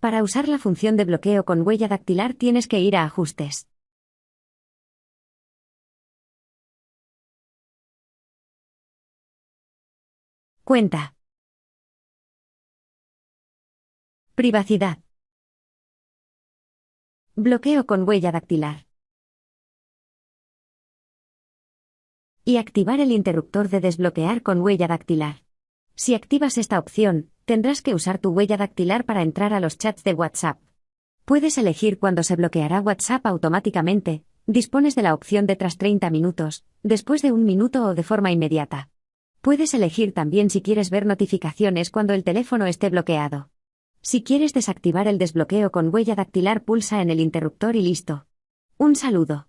Para usar la función de bloqueo con huella dactilar tienes que ir a Ajustes. Cuenta. Privacidad. Bloqueo con huella dactilar. Y activar el interruptor de desbloquear con huella dactilar. Si activas esta opción, tendrás que usar tu huella dactilar para entrar a los chats de WhatsApp. Puedes elegir cuándo se bloqueará WhatsApp automáticamente, dispones de la opción de tras 30 minutos, después de un minuto o de forma inmediata. Puedes elegir también si quieres ver notificaciones cuando el teléfono esté bloqueado. Si quieres desactivar el desbloqueo con huella dactilar pulsa en el interruptor y listo. Un saludo.